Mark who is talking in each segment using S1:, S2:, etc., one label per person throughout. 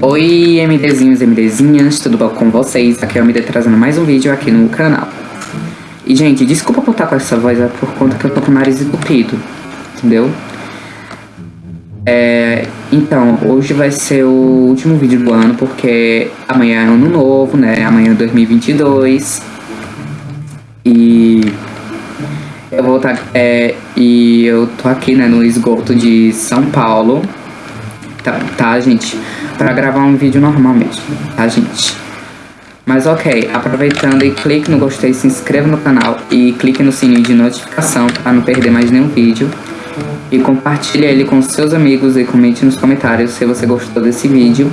S1: Oi, MDzinhos e MDzinhas, tudo bom com vocês? Aqui é o MD trazendo mais um vídeo aqui no canal. E, gente, desculpa por estar com essa voz, é por conta que eu tô com o nariz entupido, entendeu? É, então, hoje vai ser o último vídeo do ano, porque amanhã é ano novo, né? Amanhã é 2022. E eu vou estar. É, e eu tô aqui, né, no esgoto de São Paulo. Tá, tá gente? para gravar um vídeo normal mesmo, tá, gente? Mas ok, aproveitando e clique no gostei, se inscreva no canal e clique no sininho de notificação para não perder mais nenhum vídeo. E compartilhe ele com seus amigos e comente nos comentários se você gostou desse vídeo.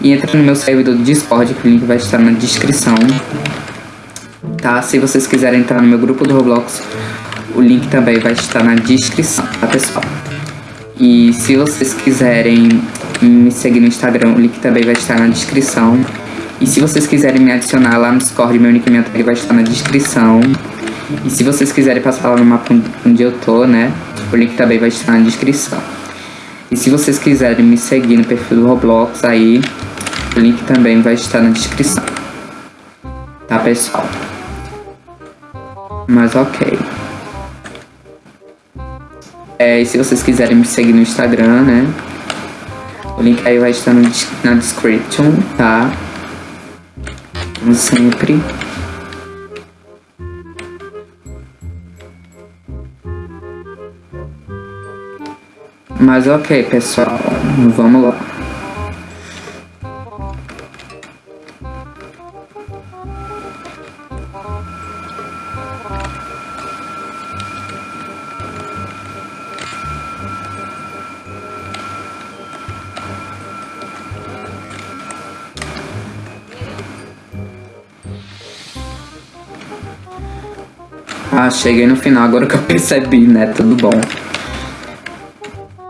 S1: E entre no meu servidor do Discord, que o link vai estar na descrição. Tá? Se vocês quiserem entrar no meu grupo do Roblox, o link também vai estar na descrição, tá pessoal? E se vocês quiserem me seguir no Instagram, o link também vai estar na descrição. E se vocês quiserem me adicionar lá no Discord, meu minha tag vai estar na descrição. E se vocês quiserem passar lá no mapa onde eu tô, né, o link também vai estar na descrição. E se vocês quiserem me seguir no perfil do Roblox aí, o link também vai estar na descrição. Tá, pessoal? Mas ok. É, e se vocês quiserem me seguir no Instagram, né? O link aí vai estar no, na description, tá? Como sempre. Mas ok, pessoal. Vamos lá. Ah, cheguei no final agora que eu percebi, né? Tudo bom.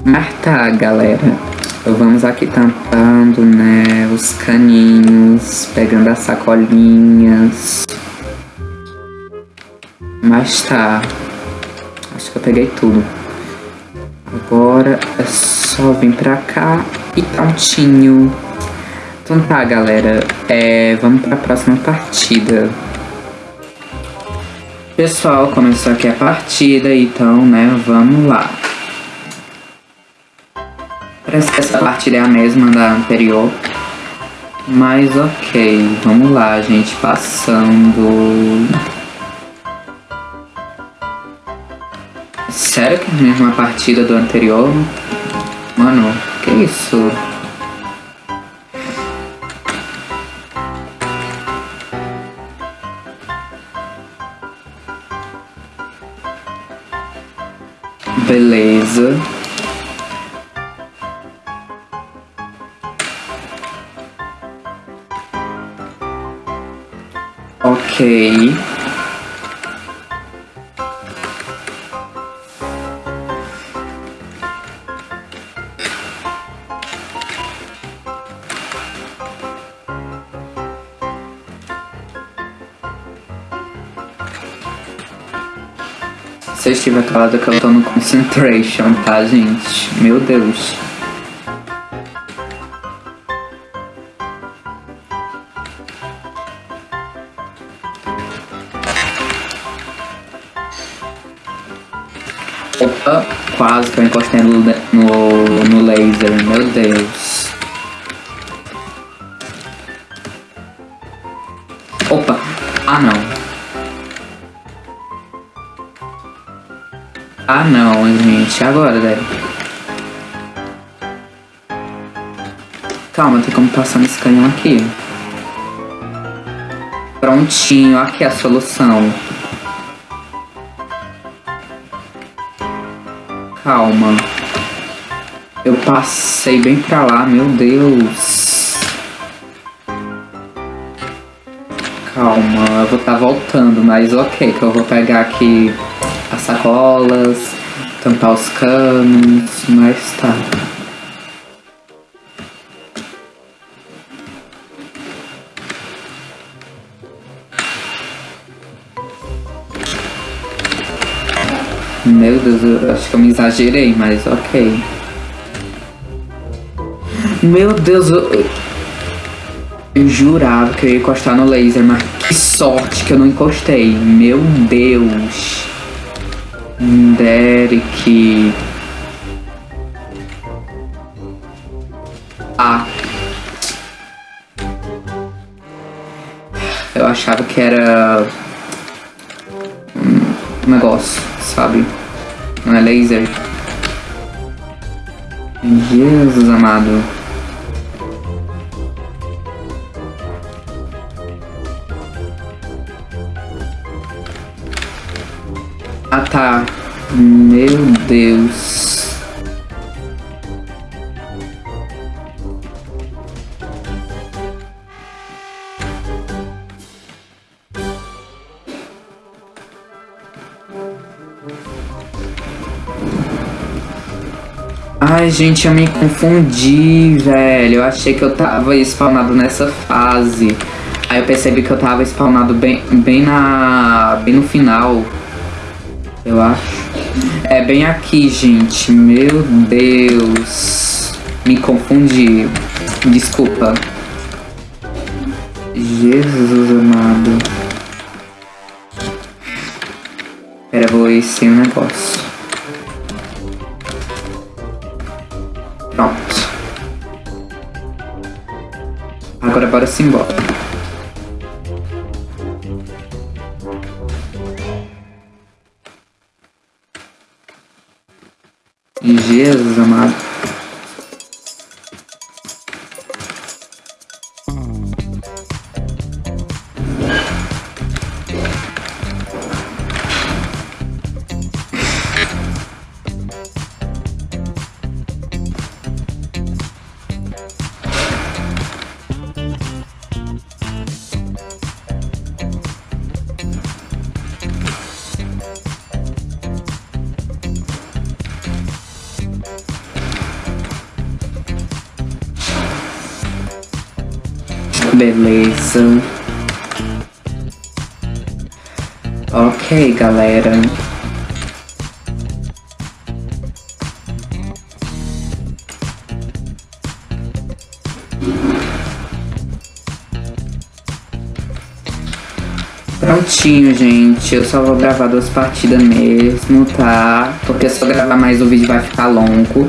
S1: Mas tá, galera. Vamos aqui tampando, né? Os caninhos, pegando as sacolinhas. Mas tá. Acho que eu peguei tudo. Agora é só vir pra cá e prontinho. Então tá, galera. É, vamos pra próxima partida. Pessoal, começou aqui a partida, então, né, vamos lá. Parece que essa partida é a mesma da anterior. Mas ok, vamos lá, gente, passando... Sério que é a mesma partida do anterior? Mano, que isso? Beleza. Ok. Se eu estiver calado que eu tô no concentration, tá, gente? Meu Deus. Opa, quase que eu encostei no, no, no laser, meu Deus. Opa, ah não. Ah não, gente. Agora, deve. Calma, tem como passar nesse canhão aqui. Prontinho, aqui é a solução. Calma. Eu passei bem pra lá, meu Deus. Calma, eu vou estar tá voltando, mas ok, que eu vou pegar aqui sacolas, tampar os canos, mas tá. Meu Deus, eu acho que eu me exagerei, mas ok. Meu Deus, eu, eu jurava que eu ia encostar no laser, mas que sorte que eu não encostei. Meu Deus. Derek. Ah. Eu achava que era um negócio, sabe? Não é laser. Jesus amado. Tá. Meu Deus. Ai, gente, eu me confundi, velho. Eu achei que eu tava spawnado nessa fase. Aí eu percebi que eu tava spawnado bem, bem na. bem no final. Eu acho. É bem aqui, gente. Meu Deus. Me confundi. Desculpa. Jesus amado. Pera, vou ir sem o negócio. Pronto. Agora bora se Jesus amado. Beleza. Ok, galera. Prontinho, gente. Eu só vou gravar duas partidas mesmo, tá? Porque se eu gravar mais o vídeo vai ficar longo.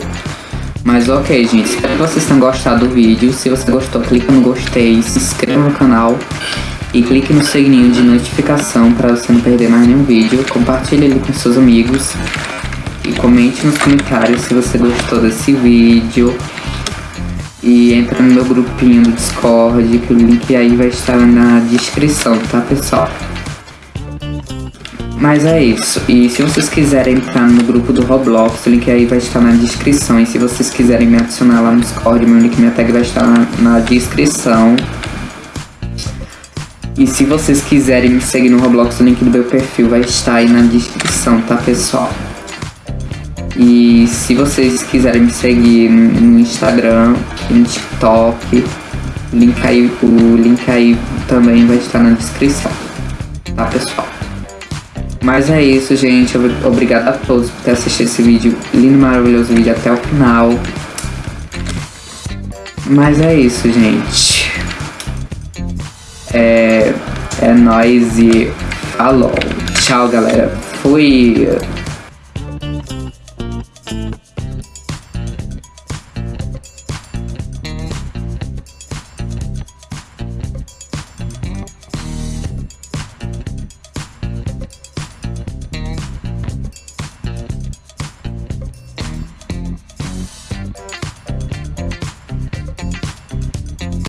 S1: Mas ok, gente. Espero que vocês tenham gostado do vídeo. Se você gostou, clica no gostei, se inscreva no canal e clique no sininho de notificação para você não perder mais nenhum vídeo. Compartilhe ele com seus amigos e comente nos comentários se você gostou desse vídeo. E entra no meu grupinho do Discord, que o link aí vai estar na descrição, tá pessoal? Mas é isso. E se vocês quiserem entrar no grupo do Roblox, o link aí vai estar na descrição. E se vocês quiserem me adicionar lá no Discord, meu link, minha tag vai estar na, na descrição. E se vocês quiserem me seguir no Roblox, o link do meu perfil vai estar aí na descrição, tá pessoal? E se vocês quiserem me seguir no Instagram, no TikTok, link aí, o link aí também vai estar na descrição, tá pessoal? Mas é isso, gente. Obrigado a todos por ter assistido esse vídeo lindo, maravilhoso vídeo até o final. Mas é isso, gente. É, é nóis e falou. Tchau, galera. Fui.